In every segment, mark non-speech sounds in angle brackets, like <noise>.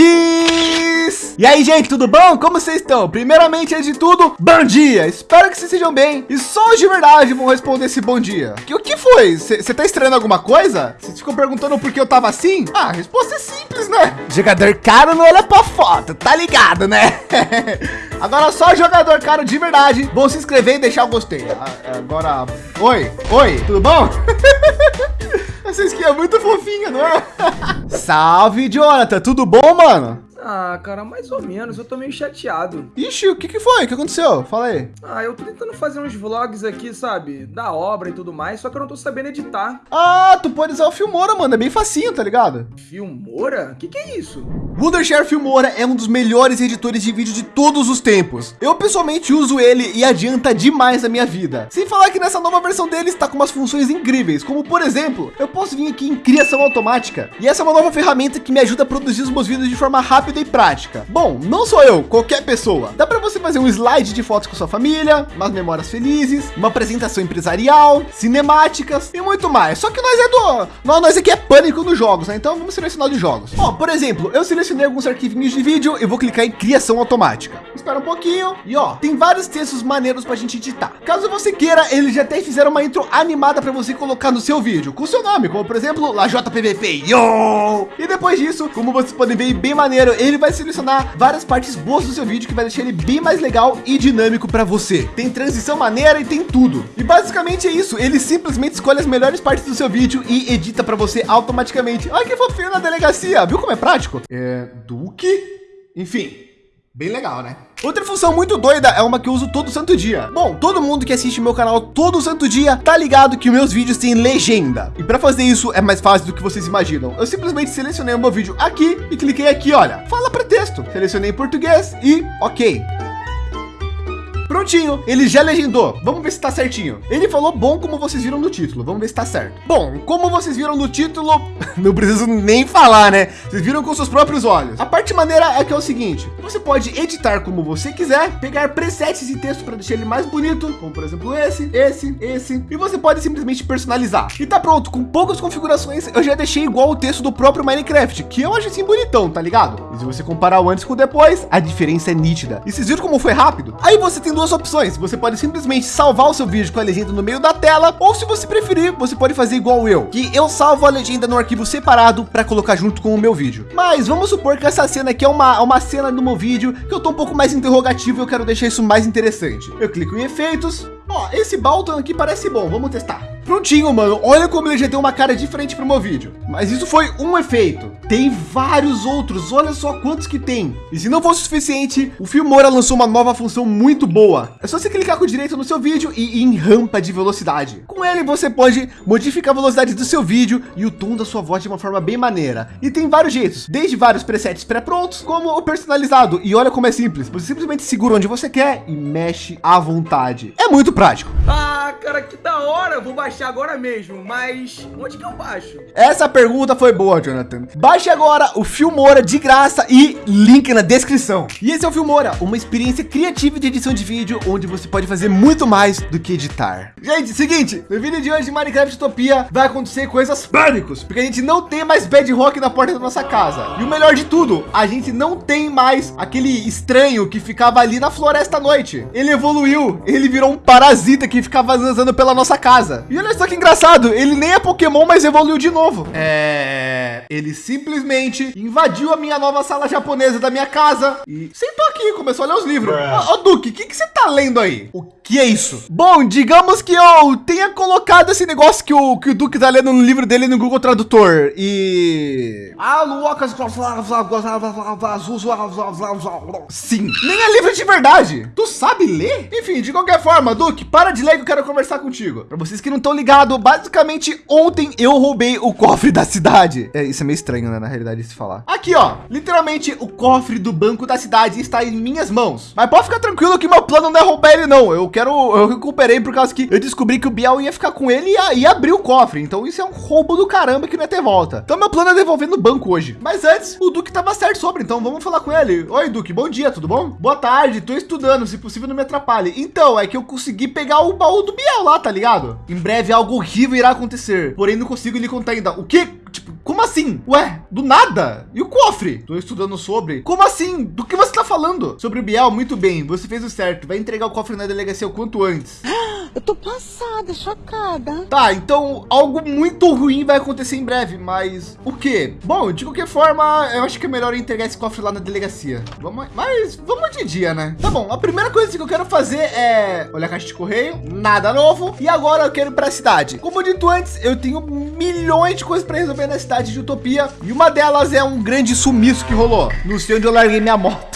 E aí, gente, tudo bom? Como vocês estão? Primeiramente, antes de tudo, bom dia! Espero que vocês estejam bem e só de verdade vão responder esse bom dia. Que, o que foi? Você tá estranhando alguma coisa? Vocês ficam perguntando por que eu tava assim? Ah, a resposta é simples, né? Jogador caro não olha pra foto, tá ligado, né? <laughs> Agora só jogador caro de verdade vão se inscrever e deixar o gostei. Ah, agora, oi, oi, tudo bom? <laughs> Essa skin é muito fofinha, não é? <laughs> Salve, Jonathan, tudo bom, mano? Ah, cara, mais ou menos. Eu tô meio chateado. Ixi, o que que foi? O que aconteceu? Fala aí. Ah, eu tô tentando fazer uns vlogs aqui, sabe? Da obra e tudo mais, só que eu não tô sabendo editar. Ah, tu pode usar o Filmora, mano. É bem facinho, tá ligado? Filmora? O que que é isso? Wondershare Filmora é um dos melhores editores de vídeo de todos os tempos. Eu pessoalmente uso ele e adianta demais a minha vida. Sem falar que nessa nova versão dele está com umas funções incríveis, como por exemplo, eu posso vir aqui em criação automática. E essa é uma nova ferramenta que me ajuda a produzir os meus vídeos de forma rápida e prática. Bom, não sou eu, qualquer pessoa. Dá para você fazer um slide de fotos com sua família, umas memórias felizes, uma apresentação empresarial, cinemáticas e muito mais. Só que nós é do, nós, nós aqui é pânico nos jogos, né? Então vamos selecionar de jogos. Ó, por exemplo, eu selecionei alguns arquivinhos de vídeo e vou clicar em criação automática. Espera um pouquinho e ó, tem vários textos maneiros para a gente editar. Caso você queira, eles já até fizeram uma intro animada para você colocar no seu vídeo com seu nome, como por exemplo, lá JPVP. E depois disso, como vocês podem ver, bem maneiro, ele vai selecionar várias partes boas do seu vídeo que vai deixar ele bem mais legal e dinâmico para você. Tem transição maneira e tem tudo. E basicamente é isso. Ele simplesmente escolhe as melhores partes do seu vídeo e edita para você automaticamente. Olha que fofinho na delegacia. Viu como é prático? É, Duque. Enfim, bem legal, né? Outra função muito doida é uma que eu uso todo santo dia. Bom, todo mundo que assiste meu canal todo santo dia tá ligado que meus vídeos têm legenda. E para fazer isso é mais fácil do que vocês imaginam. Eu simplesmente selecionei o meu vídeo aqui e cliquei aqui, olha, fala para texto. Selecionei português e ok. Prontinho, ele já legendou. Vamos ver se está certinho. Ele falou bom como vocês viram no título. Vamos ver se está certo. Bom, como vocês viram no título, <laughs> não preciso nem falar, né? Vocês viram com seus próprios olhos. A parte maneira é que é o seguinte: você pode editar como você quiser, pegar presets de texto para deixar ele mais bonito, como por exemplo esse, esse, esse, e você pode simplesmente personalizar. E tá pronto, com poucas configurações, eu já deixei igual o texto do próprio Minecraft, que eu acho assim bonitão, tá ligado? Se você comparar o antes com o depois, a diferença é nítida. E vocês viram como foi rápido? Aí você tem duas opções. Você pode simplesmente salvar o seu vídeo com a legenda no meio da tela, ou se você preferir, você pode fazer igual eu, que eu salvo a legenda no arquivo separado para colocar junto com o meu vídeo. Mas vamos supor que essa cena aqui é uma, uma cena do meu vídeo que eu tô um pouco mais interrogativo e eu quero deixar isso mais interessante. Eu clico em efeitos. Ó, esse Balton aqui parece bom. Vamos testar. Prontinho, mano. Olha como ele já tem uma cara diferente para o meu vídeo. Mas isso foi um efeito. Tem vários outros. Olha só quantos que tem. E se não fosse o suficiente, o Filmora lançou uma nova função muito boa. É só você clicar com o direito no seu vídeo e ir em rampa de velocidade. Com ele, você pode modificar a velocidade do seu vídeo e o tom da sua voz de uma forma bem maneira. E tem vários jeitos, desde vários presets pré-prontos, como o personalizado. E olha como é simples. Você simplesmente segura onde você quer e mexe à vontade. É muito prático. Ah, cara, que da hora. Vou baixar agora mesmo, mas onde que eu baixo? Essa pergunta foi boa, Jonathan. Baixe agora o Filmora de graça e link na descrição. E esse é o Filmora, uma experiência criativa de edição de vídeo, onde você pode fazer muito mais do que editar. Gente, seguinte, no vídeo de hoje de Minecraft Utopia vai acontecer coisas pânicos, porque a gente não tem mais bedrock na porta da nossa casa. E o melhor de tudo, a gente não tem mais aquele estranho que ficava ali na floresta à noite. Ele evoluiu, ele virou um parasita que ficava andando pela nossa casa. E olha só que engraçado, ele nem é Pokémon, mas evoluiu de novo. É, ele simplesmente invadiu a minha nova sala japonesa da minha casa e sentou aqui, começou a ler os livros. Ô, oh, Duque, o que, que você tá lendo aí? O que é isso? Bom, digamos que eu tenha colocado esse negócio que o, que o Duque tá lendo no livro dele no Google Tradutor e... Sim, nem é livro de verdade. Tu sabe ler? Enfim, de qualquer forma, Duque, para de ler que eu quero conversar contigo. Para vocês que não estão ligado, basicamente ontem eu roubei o cofre da cidade. É, isso é meio estranho, né? Na realidade, se falar. Aqui, ó, literalmente o cofre do banco da cidade está em minhas mãos. Mas pode ficar tranquilo que meu plano não é roubar ele, não. Eu quero, eu recuperei por causa que eu descobri que o Biel ia ficar com ele e, ia abrir o cofre. Então isso é um roubo do caramba que não ia ter volta. Então meu plano é devolver no banco hoje. Mas antes, o Duque tava certo sobre, então vamos falar com ele. Oi, Duque, bom dia, tudo bom? Boa tarde, tô estudando, se possível não me atrapalhe. Então, é que eu consegui pegar o baú do Biel lá, tá ligado? Em breve algo horrível irá acontecer, porém não consigo lhe contar ainda. O que? Tipo, como assim? Ué, do nada? E o cofre? Tô estudando sobre. Como assim? Do que você tá falando? Sobre o Biel, muito bem. Você fez o certo. Vai entregar o cofre na delegacia o quanto antes. <gasps> <gasps> Eu tô passada, chocada. Tá, então algo muito ruim vai acontecer em breve, mas o quê? Bom, de qualquer forma, eu acho que é melhor entregar esse cofre lá na delegacia. Vamos, mas vamos de dia, né? Tá bom, a primeira coisa que eu quero fazer é olhar a caixa de correio, nada novo. E agora eu quero ir para a cidade. Como dito antes, eu tenho milhões de coisas para resolver na cidade de Utopia e uma delas é um grande sumiço que rolou. Não sei onde eu larguei minha moto.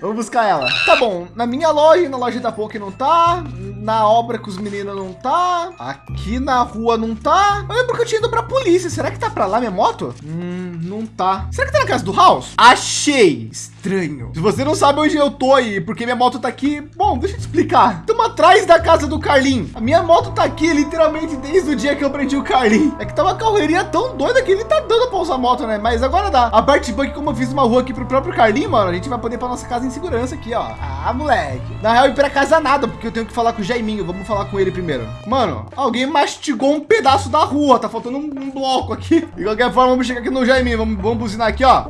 Vamos buscar ela. Tá bom, na minha loja, na loja da Poké não tá. Na obra com os meninos não tá. Aqui na rua não tá. Eu lembro que eu tinha ido pra polícia. Será que tá pra lá minha moto? Hum, não tá. Será que tá na casa do House? Achei estranho. Se você não sabe onde eu tô aí, porque minha moto tá aqui, bom, deixa eu te explicar. Estamos atrás da casa do Carlin. A minha moto tá aqui literalmente desde o dia que eu prendi o Carlin. É que tá uma correria tão doida que ele tá dando pra usar a moto, né? Mas agora dá. A parte boa que como eu fiz uma rua aqui pro próprio Carlin, mano, a gente vai poder pra nossa casa em segurança aqui, ó. Ah, moleque. Na real, ir pra casa nada, porque eu tenho que falar com o Jaiminho. Vamos falar com ele primeiro. Mano, alguém mastigou um pedaço da rua. Tá faltando um, um bloco aqui. De qualquer forma, vamos chegar aqui no Jaiminho. Vamos, vamos buzinar aqui, ó.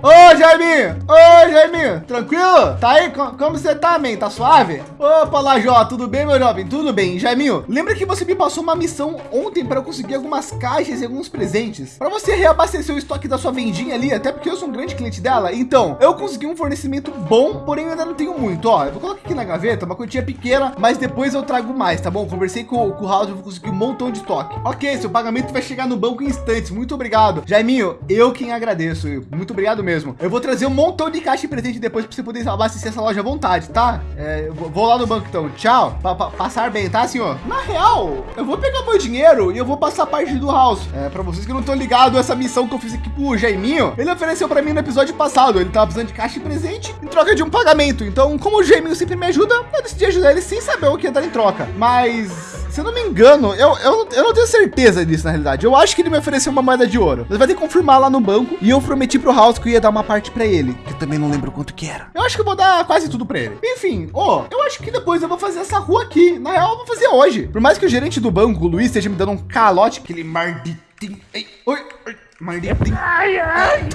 Ô, Jaiminho! Ô, Jaiminho! Tranquilo? Tá aí? Como, você tá, man? Tá suave? Opa, Lajó, tudo bem, meu jovem? Tudo bem. Jaiminho, lembra que você me passou uma missão ontem para eu conseguir algumas caixas e alguns presentes? Para você reabastecer o estoque da sua vendinha ali, até porque eu sou um grande cliente dela. Então, eu consegui um fornecimento bom, porém eu ainda não tenho muito. Ó, eu vou colocar aqui na gaveta, uma quantia pequena, mas depois eu trago mais, tá bom? Conversei com, com o eu vou conseguir um montão de estoque. Ok, seu pagamento vai chegar no banco em instantes. Muito obrigado. Jaiminho, eu quem agradeço. Muito obrigado mesmo. Eu vou trazer um montão de caixa presente depois para você poder abastecer essa loja à vontade, tá? É, vou lá no banco então. Tchau. Pa pa passar bem, tá, senhor? Na real, eu vou pegar meu dinheiro e eu vou passar parte do house. É, para vocês que não estão ligados, essa missão que eu fiz aqui pro Jaiminho, ele ofereceu para mim no episódio passado. Ele tava precisando de caixa presente em troca de um pagamento. Então, como o Jaiminho sempre me ajuda, eu decidi ajudar ele sem saber o que ia dar em troca. Mas se eu não me engano, eu, eu, eu não tenho certeza disso na realidade. Eu acho que ele me ofereceu uma moeda de ouro. Mas vai ter que confirmar lá no banco. E eu prometi pro House que eu ia dar uma parte para ele, que eu também não lembro quanto que era. Eu acho que eu vou dar quase tudo para ele. Enfim, ó, oh, eu acho que depois eu vou fazer essa rua aqui. Na real, eu vou fazer hoje. Por mais que o gerente do banco, o Luiz, esteja me dando um calote, aquele marditinho. Ei, oi, oi, marditinho. Ai, ai.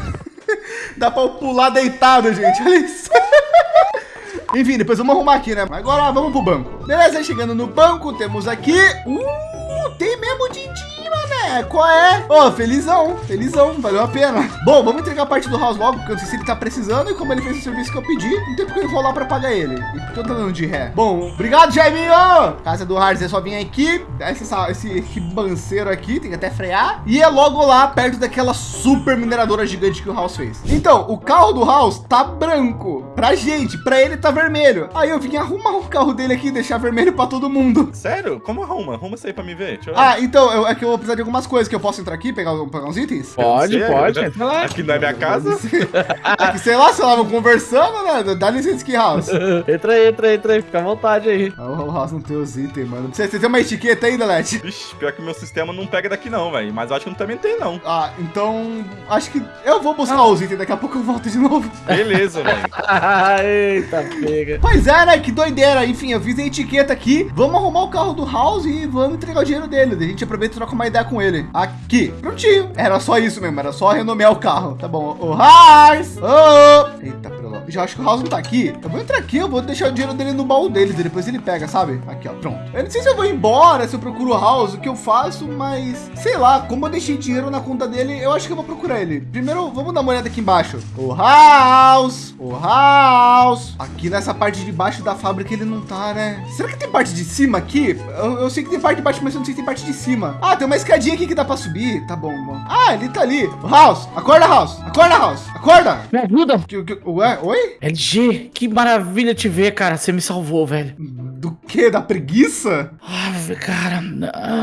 <laughs> Dá para pular deitado, gente. Olha isso. <laughs> Enfim, depois vamos arrumar aqui, né? Agora vamos pro banco. Beleza, chegando no banco, temos aqui... Uh, tem mesmo din-din é, qual é? Ô, oh, felizão, felizão, valeu a pena. Bom, vamos entregar a parte do house logo, porque eu não sei se ele tá precisando e como ele fez o serviço que eu pedi, não tem porque eu enrolar para pagar ele. E porque eu tô dando de ré. Bom, obrigado, Jaiminho. Casa do Harz, é só vir aqui, esse, esse ribanceiro aqui, tem que até frear. E é logo lá, perto daquela super mineradora gigante que o House fez. Então, o carro do House tá branco pra gente, pra ele tá vermelho. Aí eu vim arrumar o carro dele aqui, deixar vermelho para todo mundo. Sério? Como arruma? Arruma isso aí para me ver. Ah, então, eu, é que eu vou precisar de alguma algumas coisas que eu posso entrar aqui e pegar, pegar uns itens? Pode, pode. Entra lá. Aqui na minha casa. <laughs> aqui, sei lá, sei lá, vamos conversando, né? Dá licença aqui, House. <laughs> entra aí, entra aí, entra aí. Fica à vontade aí. Ah, o House não tem os itens, mano. Você, você tem uma etiqueta aí, Delete? Vixe, pior que o meu sistema não pega daqui não, velho. Mas eu acho que não também tem, não. Ah, então... Acho que eu vou buscar ah. os itens. Daqui a pouco eu volto de novo. Beleza, velho. <laughs> Eita, pega. Pois é, né? Que doideira. Enfim, eu fiz a etiqueta aqui. Vamos arrumar o carro do House e vamos entregar o dinheiro dele. A gente aproveita e troca uma ideia com ele. Aqui. Prontinho. Era só isso mesmo. Era só renomear o carro. Tá bom. O Haas. Oh. Eita, pelo Já acho que o House não tá aqui. Eu vou entrar aqui. Eu vou deixar o dinheiro dele no baú deles. E depois ele pega, sabe? Aqui, ó. Pronto. Eu não sei se eu vou embora, se eu procuro o House, o que eu faço, mas sei lá. Como eu deixei dinheiro na conta dele, eu acho que eu vou procurar ele. Primeiro, vamos dar uma olhada aqui embaixo. O House. O House. Aqui nessa parte de baixo da fábrica ele não tá, né? Será que tem parte de cima aqui? Eu, eu sei que tem parte de baixo, mas eu não sei se tem parte de cima. Ah, tem uma escadinha aqui que dá para subir tá bom, bom. Ah, ele tá ali. House, acorda, House. Acorda, House. Acorda. Me ajuda. Que, que, ué, oi? LG, que maravilha te ver, cara. Você me salvou, velho. Do que? Da preguiça? Ah, cara,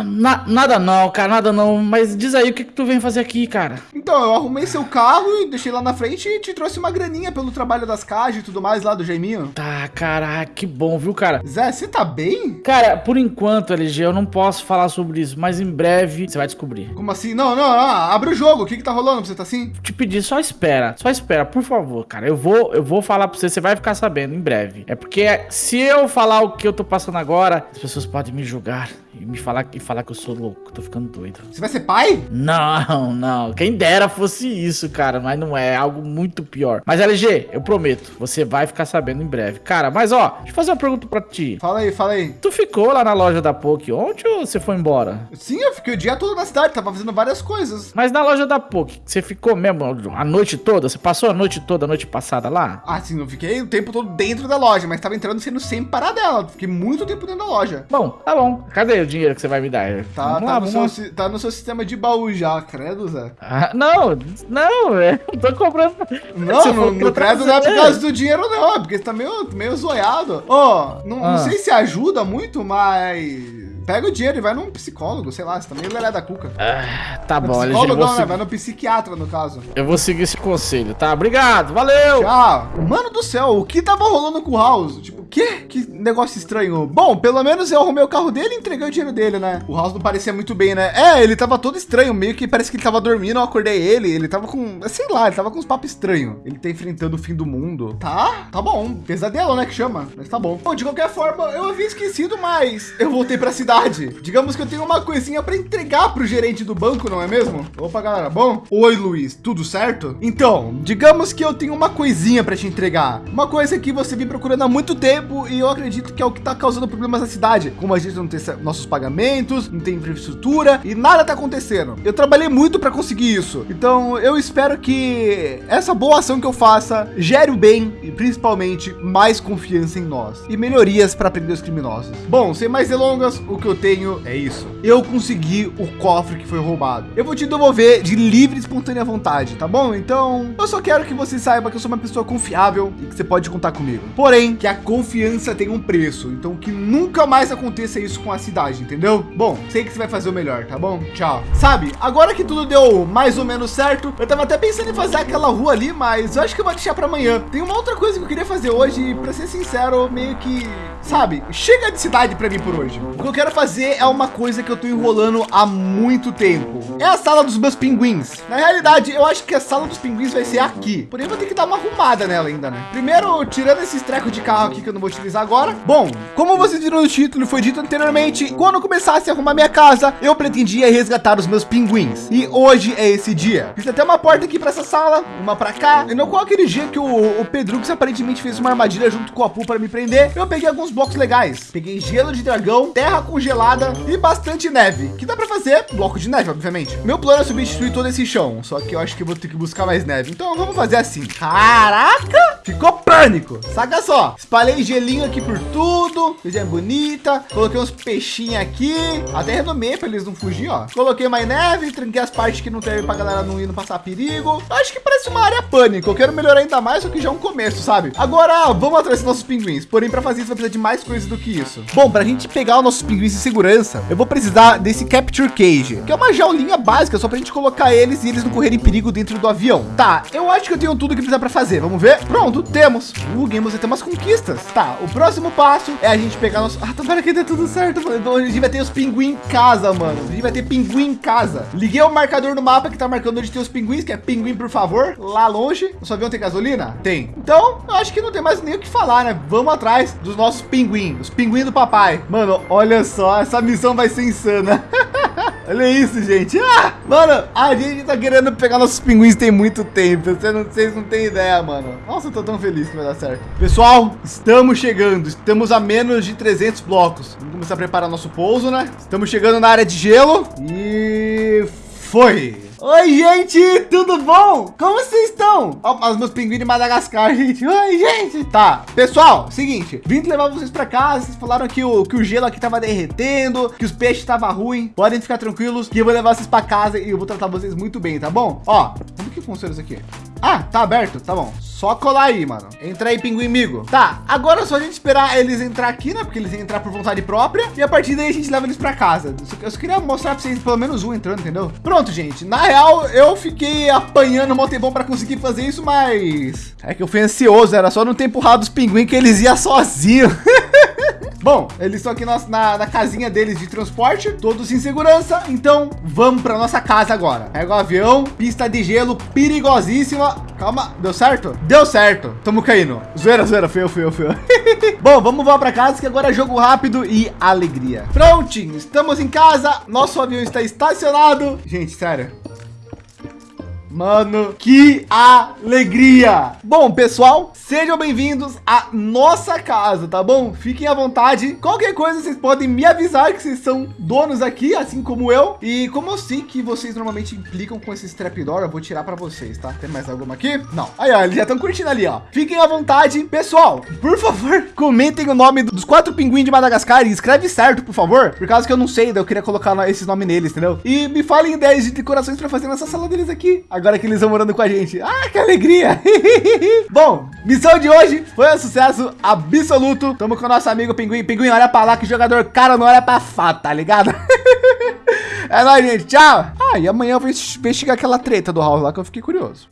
na, nada não, cara, nada não. Mas diz aí, o que, que tu vem fazer aqui, cara? Então, eu arrumei seu carro e deixei lá na frente e te trouxe uma graninha pelo trabalho das cajas e tudo mais lá do Jaiminho. Tá, cara, que bom, viu, cara? Zé, você tá bem? Cara, por enquanto, LG, eu não posso falar sobre isso, mas em breve você vai descobrir. Como assim? Não, não, não abre o jogo. O que que tá rolando você tá assim? Te pedir, só espera, só espera, por favor, cara. Eu vou, eu vou falar pra você, você vai ficar sabendo em breve. É porque se eu falar o que eu tô passando agora, as pessoas podem me julgar e me falar, e falar que eu sou louco, tô ficando doido. Você vai ser pai? Não, não. Quem dera fosse isso, cara, mas não é. é algo muito pior. Mas LG, eu prometo, você vai ficar sabendo em breve. Cara, mas ó, deixa eu fazer uma pergunta pra ti. Fala aí, fala aí. Tu ficou lá na loja da Poke ontem ou você foi embora? Sim, eu fiquei o dia todo na cidade, tava fazendo várias coisas. Mas na loja da Poke, você ficou mesmo a noite toda? Você passou a noite toda, a noite passada lá? Ah, sim, eu fiquei o tempo todo dentro da loja, mas tava entrando sendo sempre parar dela. Fiquei muito tempo dentro da loja. Bom, tá bom. Cadê o dinheiro que você vai me dar? Tá, Vamos tá, lá, no seu, lá. tá no seu sistema de baú já, credo, Zé. Ah, não, não, é, eu tô comprando. Não, que eu credo não é por causa do dinheiro, não. É porque você tá meio, meio zoiado. Ó, não, não Ah. sei se ajuda muito, mas. Pega o dinheiro e vai num psicólogo, sei lá, você tá meio lelé da cuca. Ah, tá No bom, psicólogo não, né? seguir, Vai no psiquiatra, no caso. eu vou seguir esse conselho, tá? Obrigado, valeu! Tchau. Mano do céu, o que tava rolando com o House? Tipo, que? Que negócio estranho. Bom, pelo menos eu arrumei o carro dele e entreguei o dinheiro dele, né? O House não parecia muito bem, né? É, ele tava todo estranho, meio que parece que ele tava dormindo, eu acordei ele, ele tava com, sei lá, ele tava com uns papos estranhos. Ele tá enfrentando o fim do mundo. Tá, tá bom. Pesadelo, né, que chama. Mas tá bom. Bom, de qualquer forma, eu havia esquecido, mas eu voltei pra cidade. Digamos que eu tenho uma coisinha pra entregar pro gerente do banco, não é mesmo? Opa, galera, bom? Oi, Luiz, tudo certo? Então, digamos que eu tenho uma coisinha pra te entregar. Uma coisa que você vem procurando há muito tempo e eu acredito que é o que tá causando problemas na cidade. Como a gente não tem nossos pagamentos, não tem infraestrutura e nada tá acontecendo. Eu trabalhei muito pra conseguir isso. Então, eu espero que essa boa ação que eu faça gere o bem e principalmente mais confiança em nós e melhorias para prender os criminosos. Bom, sem mais delongas, o que eu tenho é isso. Eu consegui o cofre que foi roubado. Eu vou te devolver de livre e espontânea vontade, tá bom? Então, eu só quero que você saiba que eu sou uma pessoa confiável e que você pode contar comigo. Porém, que a confiança tem um preço. Então, que nunca mais aconteça isso com a cidade, entendeu? Bom, sei que você vai fazer o melhor, tá bom? Tchau. Sabe, agora que tudo deu mais ou menos certo, eu tava até pensando em fazer aquela rua ali, mas eu acho que eu vou deixar para amanhã. Tem uma outra coisa que eu queria fazer hoje, e pra ser sincero, meio que, sabe, chega de cidade para mim por hoje. O que eu quero fazer é uma coisa que eu tô enrolando há muito tempo. É a sala dos meus pinguins. Na realidade, eu acho que a sala dos pinguins vai ser aqui. Porém, vou ter que dar uma arrumada nela ainda, né? Primeiro, tirando esses trecos de carro aqui que eu não vou utilizar agora. Bom, como vocês viram no título foi dito anteriormente, quando eu começasse a arrumar minha casa, eu pretendia resgatar os meus pinguins. E hoje é esse dia. Fiz até uma porta aqui para essa sala, uma para cá. E no qual aquele dia que o, o Pedrux aparentemente fez uma armadilha junto com a Apu para me prender, eu peguei alguns blocos legais. Peguei gelo de dragão, terra congelada e bastante neve, que dá para fazer bloco de neve, obviamente. Meu plano é substituir todo esse chão, só que eu acho que vou ter que buscar mais neve. Então vamos fazer assim. Caraca! Ficou pânico. Saca só. Espalhei gelinho aqui por tudo. Coisa bonita. Coloquei uns peixinhos aqui. Até renomei para eles não fugir, ó. Coloquei mais neve, tranquei as partes que não tem pra galera não ir não passar perigo. Acho que parece uma área pânico. Eu quero melhorar ainda mais, só que já é um começo, sabe? Agora vamos atrás dos nossos pinguins. Porém, para fazer isso vai precisar de mais coisas do que isso. Bom, para a gente pegar os nossos pinguins em segurança, eu vou precisar desse Capture Cage, que é uma jaulinha básica só pra gente colocar eles e eles não correrem perigo dentro do avião. Tá, eu acho que eu tenho tudo que precisa para fazer. Vamos ver? Pronto, temos. Uh, Game, você tem umas conquistas. Tá, o próximo passo é a gente pegar nosso... Ah, tomara que dê tudo certo. Então, a gente vai ter os pinguins em casa, mano. A gente vai ter pinguim em casa. Liguei o marcador no mapa que tá marcando onde tem os pinguins, que é pinguim, por favor, lá longe. O seu avião tem gasolina? Tem. Então, eu acho que não tem mais nem o que falar, né? Vamos atrás dos nossos pinguins, os pinguins do papai. Mano, olha só, essa missão vai ser insana. <laughs> Olha isso, gente. Ah, mano, a gente tá querendo pegar nossos pinguins tem muito tempo. Vocês não, vocês não têm ideia, mano. Nossa, eu tô tão feliz que vai dar certo. Pessoal, estamos chegando. Estamos a menos de 300 blocos. Vamos começar a preparar nosso pouso, né? Estamos chegando na área de gelo. E foi. Oi, gente, tudo bom? Como vocês estão? Ó, os meus pinguins de Madagascar, <laughs> gente. Oi, gente. Tá, pessoal, seguinte, vim levar vocês pra casa. Vocês falaram que o, que o gelo aqui tava derretendo, que os peixes estavam ruim. Podem ficar tranquilos que eu vou levar vocês pra casa e eu vou tratar vocês muito bem, tá bom? Ó, como que funciona isso aqui? Ah, tá aberto, tá bom. Só colar aí, mano. Entra aí, pinguim amigo. Tá, agora é só a gente esperar eles entrar aqui, né? Porque eles iam entrar por vontade própria. E a partir daí a gente leva eles pra casa. Eu só queria mostrar pra vocês pelo menos um entrando, entendeu? Pronto, gente. Na real, eu fiquei apanhando um tempão pra conseguir fazer isso, mas... É que eu fui ansioso, era só não ter empurrado os pinguins que eles iam sozinhos. <laughs> Bom, eles estão aqui na, na, na, casinha deles de transporte, todos em segurança. Então vamos para nossa casa agora. Pega o avião, pista de gelo perigosíssima. Calma, deu certo? Deu certo. Tamo caindo. Zoeira, zoeira, feio, feio, feio. <laughs> Bom, vamos voar para casa que agora é jogo rápido e alegria. Prontinho, estamos em casa. Nosso avião está estacionado. Gente, sério. Mano, que alegria! Bom, pessoal, sejam bem-vindos à nossa casa, tá bom? Fiquem à vontade. Qualquer coisa, vocês podem me avisar que vocês são donos aqui, assim como eu. E como eu sei que vocês normalmente implicam com esse trapdoor, eu vou tirar para vocês, tá? Tem mais alguma aqui? Não. Aí, ó, eles já estão curtindo ali, ó. Fiquem à vontade. Pessoal, por favor, <laughs> comentem o nome dos quatro pinguins de Madagascar e escreve certo, por favor. Por causa que eu não sei, eu queria colocar esses nomes neles, entendeu? E me falem ideias de decorações para fazer nessa sala deles aqui agora que eles estão morando com a gente. Ah, que alegria! <laughs> Bom, missão de hoje foi um sucesso absoluto. Tamo com o nosso amigo Pinguim. Pinguim, olha pra lá que jogador cara não olha pra fato, tá ligado? <laughs> é nóis, gente. Tchau. Ah, e amanhã eu vou investigar aquela treta do House lá que eu fiquei curioso.